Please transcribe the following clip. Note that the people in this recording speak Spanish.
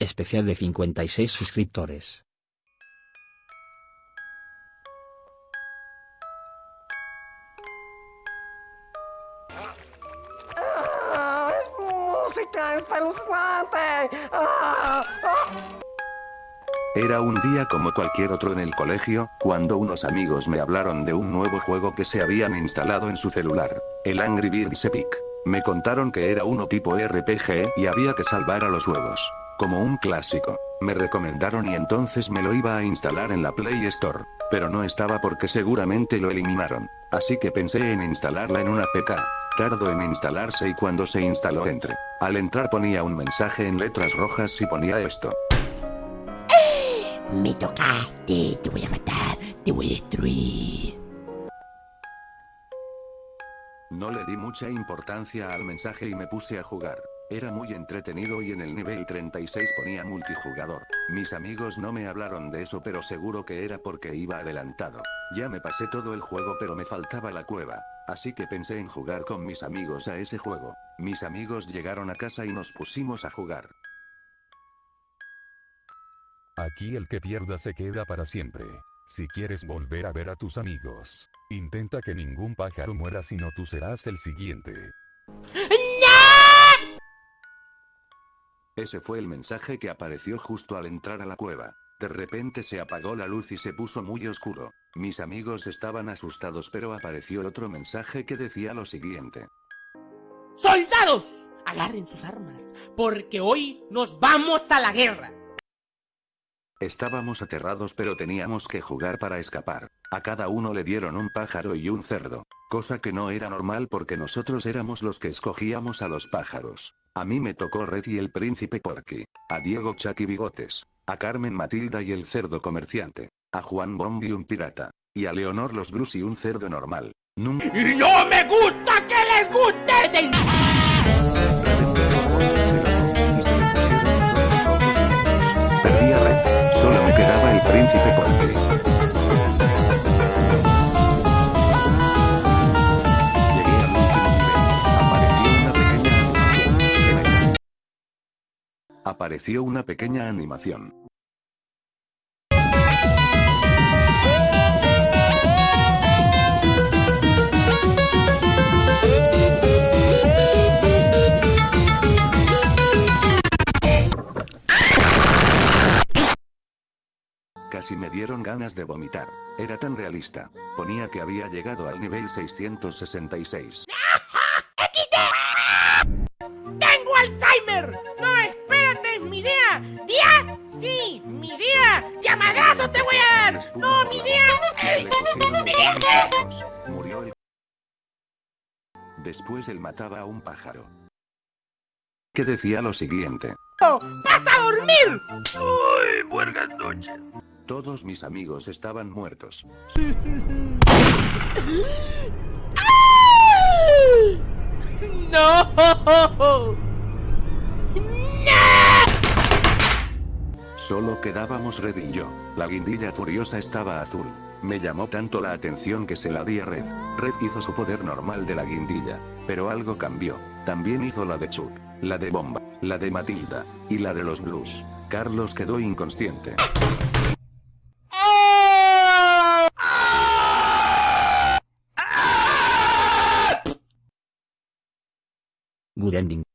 Especial de 56 suscriptores. ¡Ah! ¡Es música espeluznante! ¡Ah! ¡Ah! Era un día como cualquier otro en el colegio, cuando unos amigos me hablaron de un nuevo juego que se habían instalado en su celular, el Angry Birds Epic. Me contaron que era uno tipo RPG y había que salvar a los huevos. Como un clásico. Me recomendaron y entonces me lo iba a instalar en la Play Store. Pero no estaba porque seguramente lo eliminaron. Así que pensé en instalarla en una PK. Tardó en instalarse y cuando se instaló entré. Al entrar ponía un mensaje en letras rojas y ponía esto. Me tocaste, te voy a matar, te voy a destruir. No le di mucha importancia al mensaje y me puse a jugar. Era muy entretenido y en el nivel 36 ponía multijugador. Mis amigos no me hablaron de eso pero seguro que era porque iba adelantado. Ya me pasé todo el juego pero me faltaba la cueva. Así que pensé en jugar con mis amigos a ese juego. Mis amigos llegaron a casa y nos pusimos a jugar. Aquí el que pierda se queda para siempre. Si quieres volver a ver a tus amigos, intenta que ningún pájaro muera sino tú serás el siguiente. Ese fue el mensaje que apareció justo al entrar a la cueva. De repente se apagó la luz y se puso muy oscuro. Mis amigos estaban asustados pero apareció otro mensaje que decía lo siguiente. ¡Soldados! Agarren sus armas, porque hoy nos vamos a la guerra. Estábamos aterrados pero teníamos que jugar para escapar. A cada uno le dieron un pájaro y un cerdo. Cosa que no era normal porque nosotros éramos los que escogíamos a los pájaros. A mí me tocó Red y el príncipe Porky. A Diego Chucky Bigotes. A Carmen Matilda y el cerdo comerciante. A Juan Bombi un pirata. Y a Leonor los Blues y un cerdo normal. ¡Y no me gusta que les guste Apareció una pequeña animación. Casi me dieron ganas de vomitar. Era tan realista. Ponía que había llegado al nivel 666. Después él mataba a un pájaro. Que decía lo siguiente. ¡Vas a dormir! ¡Uy, buenas noches! Todos mis amigos estaban muertos. ¡No! Solo quedábamos Red y yo. La guindilla furiosa estaba azul. Me llamó tanto la atención que se la di a Red. Red hizo su poder normal de la guindilla. Pero algo cambió. También hizo la de Chuck, la de Bomba, la de Matilda, y la de los Blues. Carlos quedó inconsciente. Good ending.